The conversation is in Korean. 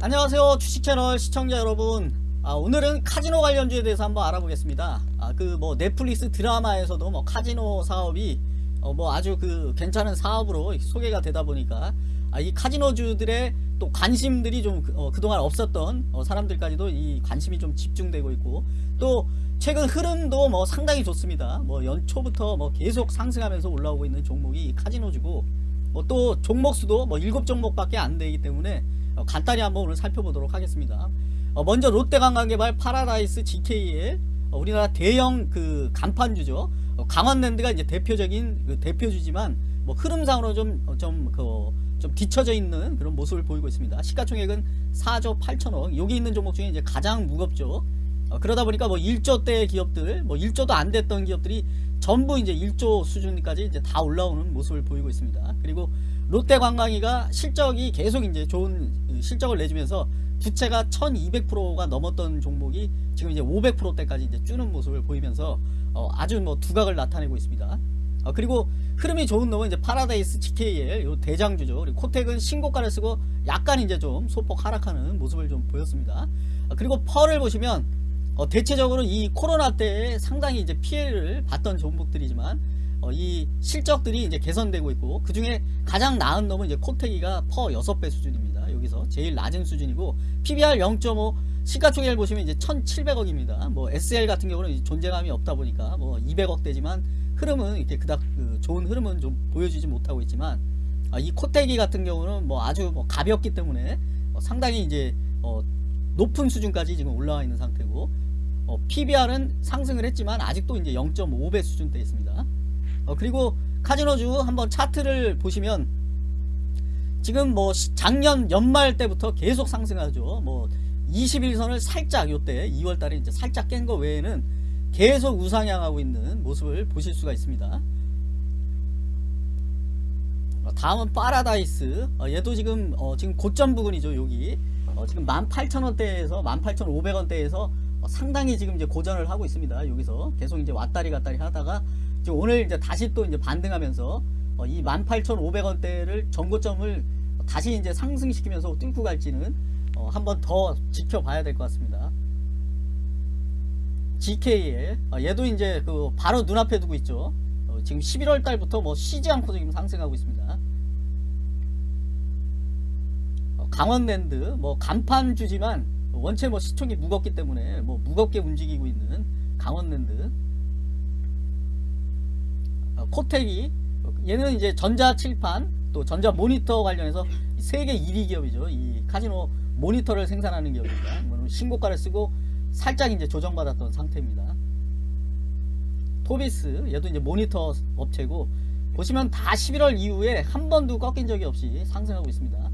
안녕하세요 주식채널 시청자 여러분. 아, 오늘은 카지노 관련주에 대해서 한번 알아보겠습니다. 아, 그 뭐 넷플릭스 드라마에서도 뭐 카지노 사업이 어, 뭐 아주 그 괜찮은 사업으로 소개가 되다 보니까 아, 이 카지노주들의 또 관심들이 좀 그, 어, 그동안 없었던 어, 사람들까지도 이 관심이 좀 집중되고 있고 또 최근 흐름도 뭐 상당히 좋습니다. 뭐 연초부터 뭐 계속 상승하면서 올라오고 있는 종목이 카지노주고 뭐 또 종목수도 뭐 7종목밖에 안 되기 때문에 어, 간단히 한번 오늘 살펴보도록 하겠습니다. 어, 먼저 롯데관광개발 파라다이스 GKL 어, 우리나라 대형 그 간판주죠. 어, 강원랜드가 이제 대표적인 그 대표주지만 뭐 흐름상으로 좀좀그 좀 뒤처져 있는 그런 모습을 보이고 있습니다. 시가총액은 4조 8천억. 여기 있는 종목 중에 이제 가장 무겁죠. 어, 그러다 보니까 뭐 1조대 기업들, 뭐 1조도 안 됐던 기업들이 전부 이제 1조 수준까지 이제 다 올라오는 모습을 보이고 있습니다. 그리고 롯데 관광이가 실적이 계속 이제 좋은 실적을 내주면서 부채가 1200%가 넘었던 종목이 지금 이제 500%대까지 이제 줄는 모습을 보이면서 어, 아주 뭐 두각을 나타내고 있습니다. 어, 그리고 흐름이 좋은 놈은 이제 파라다이스 GKL 요 대장주죠. 그리고 코텍은 신고가를 쓰고 약간 이제 좀 소폭 하락하는 모습을 좀 보였습니다. 어, 그리고 PER을 보시면 어, 대체적으로 이 코로나 때에 상당히 이제 피해를 봤던 종목들이지만 어, 이 실적들이 이제 개선되고 있고 그 중에 가장 나은 놈은 이제 코텍이가 퍼 6배 수준입니다. 여기서 제일 낮은 수준이고 PBR 0.5 시가총액 보시면 이제 1,700억입니다. 뭐 SL 같은 경우는 존재감이 없다 보니까 뭐 200억대지만 흐름은 이렇게 그닥 그 좋은 흐름은 좀 보여주지 못하고 있지만 아, 이 코텍이 같은 경우는 뭐 아주 뭐 가볍기 때문에 어, 상당히 이제 어, 높은 수준까지 지금 올라와 있는 상태고 어, PBR은 상승을 했지만 아직도 이제 0.5배 수준대 있습니다. 어, 그리고 카지노주 한번 차트를 보시면 지금 뭐 작년 연말 때부터 계속 상승하죠. 뭐 21선을 살짝 요때 2월달에 이제 살짝 깬 거 외에는 계속 우상향하고 있는 모습을 보실 수가 있습니다. 어, 다음은 파라다이스. 어, 얘도 지금 어, 지금 고점 부근이죠. 여기 어, 지금 18,000원대에서 18,500원대에서 어, 상당히 지금 이제 고전을 하고 있습니다. 여기서 계속 이제 왔다리 갔다리 하다가 지금 오늘 이제 다시 또 이제 반등하면서 어, 이 18,500원대를 전고점을 다시 이제 상승시키면서 뚫고 갈지는 어, 한번 더 지켜봐야 될 것 같습니다. GKL 어, 얘도 이제 그 바로 눈앞에 두고 있죠. 어, 지금 11월 달부터 뭐 쉬지 않고 지금 상승하고 있습니다. 어, 강원랜드 뭐 간판 주지만 원체 뭐 시총이 무겁기 때문에 뭐 무겁게 움직이고 있는 강원랜드 어, 코텍이 얘는 이제 전자 칠판 또 전자 모니터 관련해서 세계 1위 기업이죠. 이 카지노 모니터를 생산하는 기업입니다. 뭐 신고가를 쓰고 살짝 이제 조정받았던 상태입니다. 토비스 얘도 이제 모니터 업체고 보시면 다 11월 이후에 한 번도 꺾인 적이 없이 상승하고 있습니다.